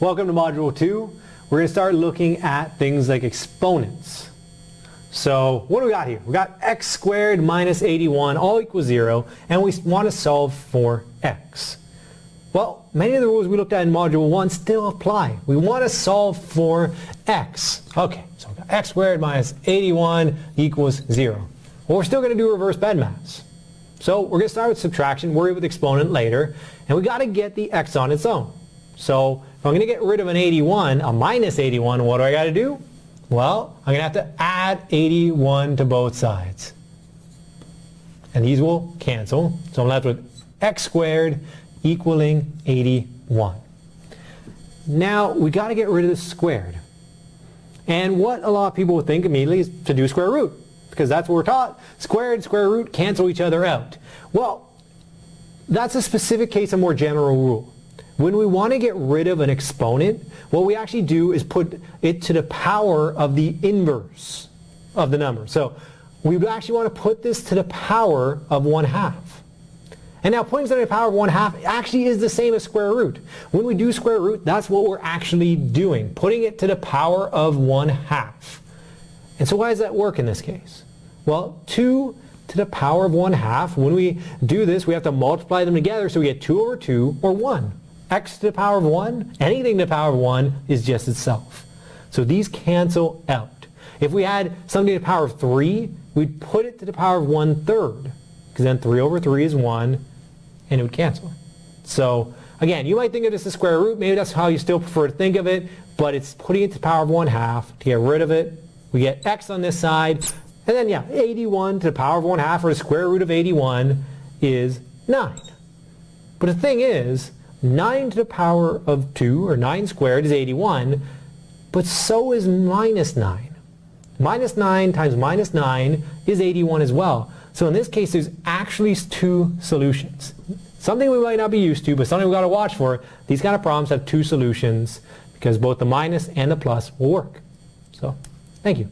Welcome to Module 2. We're going to start looking at things like exponents. So what do we got here? We got x squared minus 81 all equals 0 and we want to solve for x. Well, many of the rules we looked at in Module 1 still apply. We want to solve for x. Okay, so we got x squared minus 81 equals 0. Well, we're still going to do reverse bed BEDMAS. So we're going to start with subtraction, worry with exponent later, and we got to get the x on its own. So if I'm going to get rid of an 81, a minus 81, what do I got to do? Well, I'm going to have to add 81 to both sides. And these will cancel. So I'm left with x squared equaling 81. Now, we got to get rid of the squared. And what a lot of people would think immediately is to do square root because that's what we're taught. Squared, square root cancel each other out. Well, that's a specific case, a more general rule. When we want to get rid of an exponent, what we actually do is put it to the power of the inverse of the number. So we would actually want to put this to the power of 1 half. And now putting something to the power of 1 half actually is the same as square root. When we do square root, that's what we're actually doing, putting it to the power of 1 half. And so why does that work in this case? Well, 2 to the power of 1 half, when we do this, we have to multiply them together so we get 2 over 2 or 1. X to the power of 1, anything to the power of 1 is just itself. So these cancel out. If we had something to the power of 3, we'd put it to the power of 1 third, because then 3 over 3 is 1, and it would cancel. So again, you might think of this as square root. Maybe that's how you still prefer to think of it, but it's putting it to the power of 1 half. To get rid of it, we get x on this side, and then, yeah, 81 to the power of 1 half, or the square root of 81, is 9. But the thing is, 9 to the power of 2, or 9 squared, is 81, but so is minus 9. Minus 9 times minus 9 is 81 as well. So in this case, there's actually two solutions. Something we might not be used to, but something we've got to watch for. These kind of problems have two solutions because both the minus and the plus will work. So, thank you.